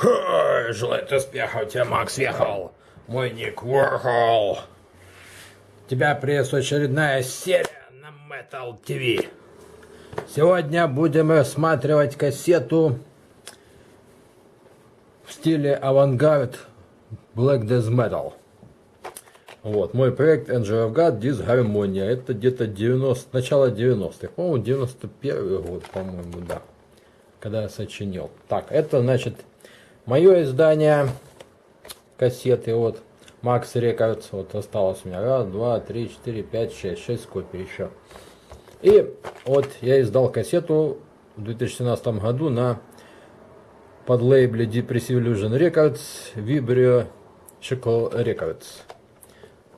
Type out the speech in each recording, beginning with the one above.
Ха, желаю успехов, тебе Макс ехал. Мой ник Warhol. Тебя приветствует очередная серия на Metal TV. Сегодня будем рассматривать кассету в стиле авангард Black Death Metal. Вот, мой проект of God Дисгармония. Это где-то 90, начало 90-х. По-моему, 91 год, по-моему, да. Когда я сочинил. Так, это, значит, мое издание кассеты. Вот, Max Records. Вот осталось у меня. Раз, два, три, четыре, пять, шесть. Шесть копий еще. И вот я издал кассету в 2017 году на под лейбле Depressive Illusion Records, Vibrio Chico Records.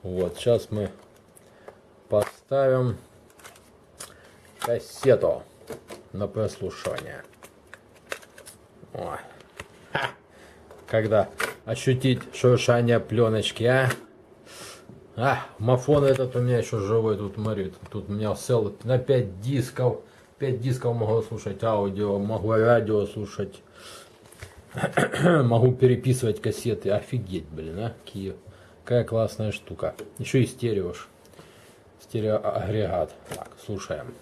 Вот, сейчас мы поставим кассету на прослушивание. О. Когда ощутить шуршание пленочки, а? А, мафон этот у меня еще живой, тут смотри, тут у меня сел на 5 дисков, 5 дисков могу слушать аудио, могу радио слушать, могу переписывать кассеты, офигеть, блин, а, Киев. Какая классная штука. Еще и стерео. Стереоагрегат. Так, слушаем.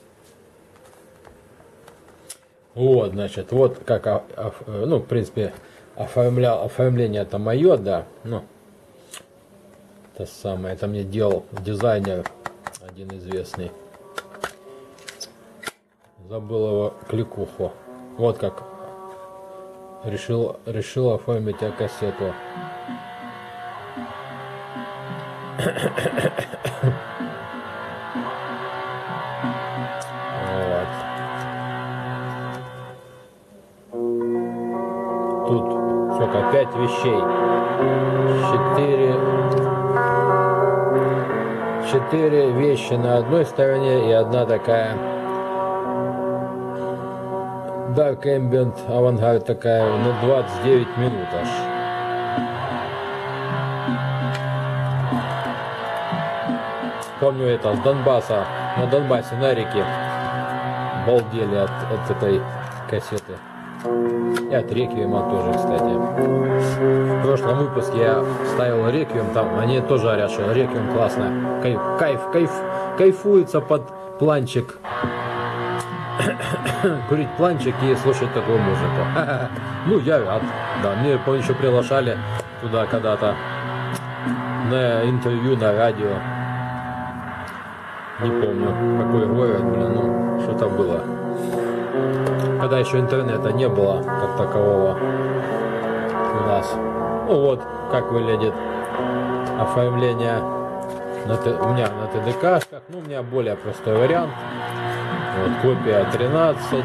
Вот, значит, вот как, ну, в принципе, оформлял, оформление это мое, да, ну, это самое, это мне делал дизайнер один известный. Забыл его кликуху. Вот как решил, решил оформить кассету. Пять вещей. Четыре. Четыре вещи на одной стороне и одна такая Dark Ambient Avantgarde такая на 29 минут аж. Помню это с Донбасса, на Донбассе, на реке. Балдели от, от этой кассеты. И от Реквиема тоже, кстати. В прошлом выпуске я ставил Реквием, там они тоже говорят, что Реквием классно. Кайф, кайф, кайф, кайфуется под планчик. Курить планчик и слушать такую музыку. Ну, я. Да, мне еще приглашали туда когда-то на интервью на радио не помню, какой город, блин, ну, что-то было. Когда еще интернета не было, как такового у нас. Ну вот, как выглядит оформление на, у меня на ТДКшках. Ну, у меня более простой вариант. Вот, копия 13. Вот,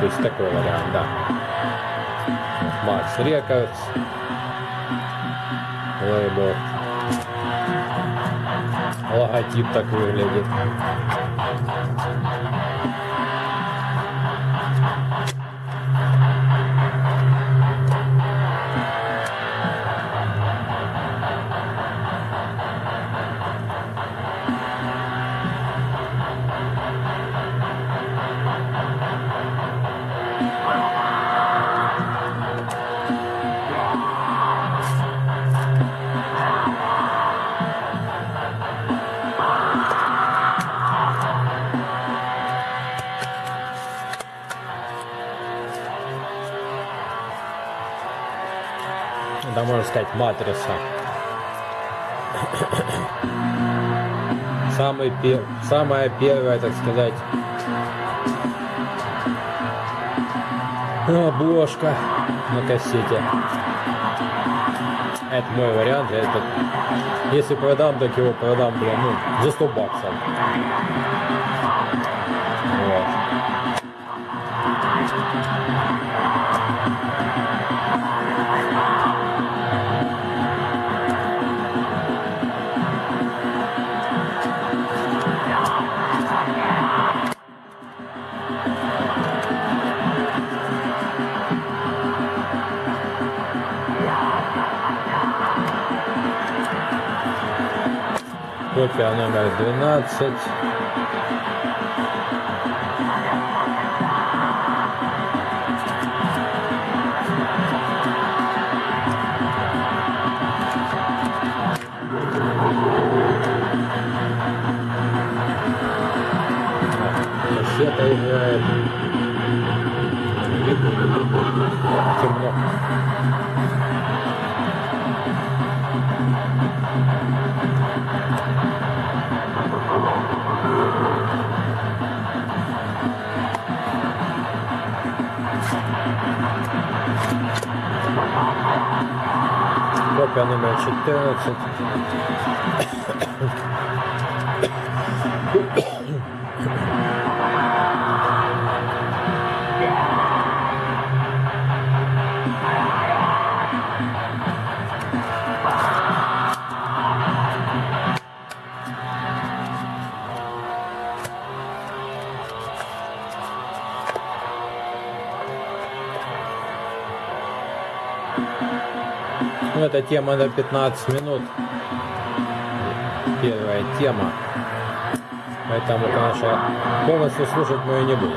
то есть такой вариант, да. Max Records. Лейбл логотип так выглядит. Да можно сказать матрица. Самый пер... Самая первая, так сказать, обложка на кассете. Это мой вариант. Это... Если продам, так его продам, блин, ну, за 100 баксов. Копия номер 12. Копия номер 14. Ну, эта тема на 15 минут. Первая тема. Поэтому, конечно, полностью слушать мы ее не будем.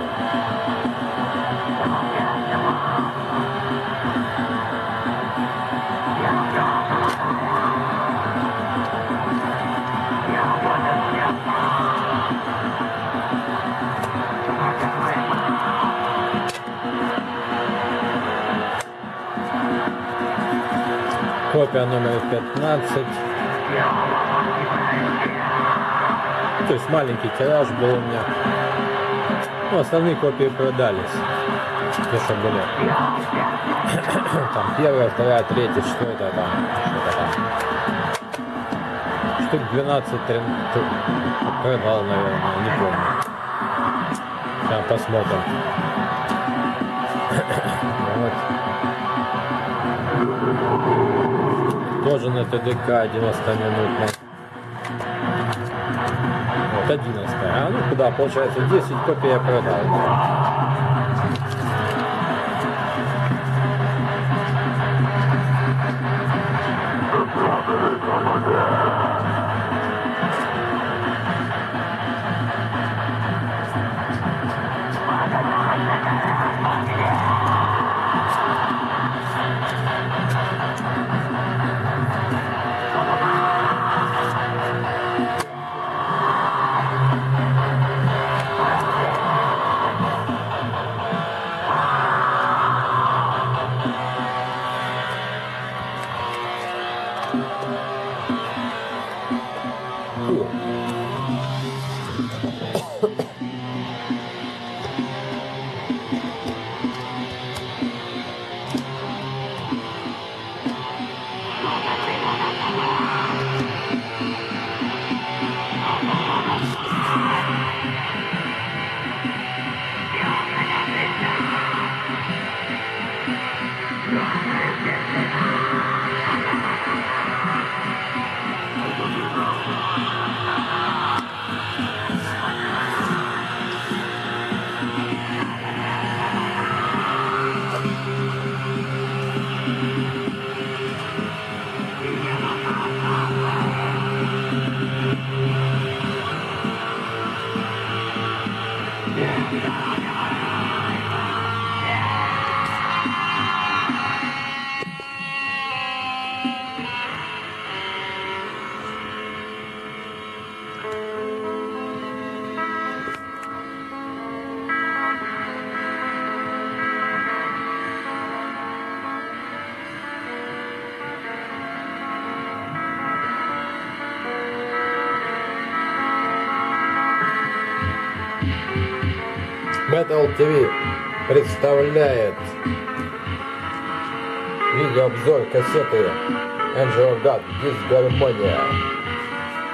Копия номер 15. То есть маленький тираж был у меня. Ну, основные копии продались. Что были. Там первая, вторая, третья, четвертая, там, что-то там. Штук 12 13, продал, наверное, не помню. Сейчас посмотрим. вот. Тоже на ТДК 90 минутный. Вот 11. А ну куда, получается 10 копий я продал. Yeah. Metal TV представляет видеообзор кассеты Angel God Disharmonia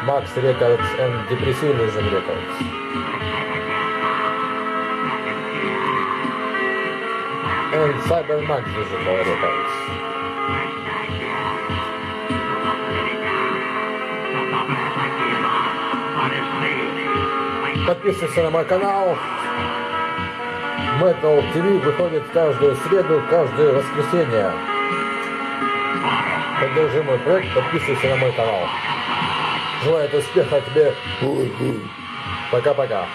Max Records and Depressive Vision Records. And Cybermax Digital Records. Подписывайся на мой канал. Metal TV выходит каждую среду, каждое воскресенье. Поддержи мой проект, подписывайся на мой канал. Желаю успеха тебе. Пока-пока.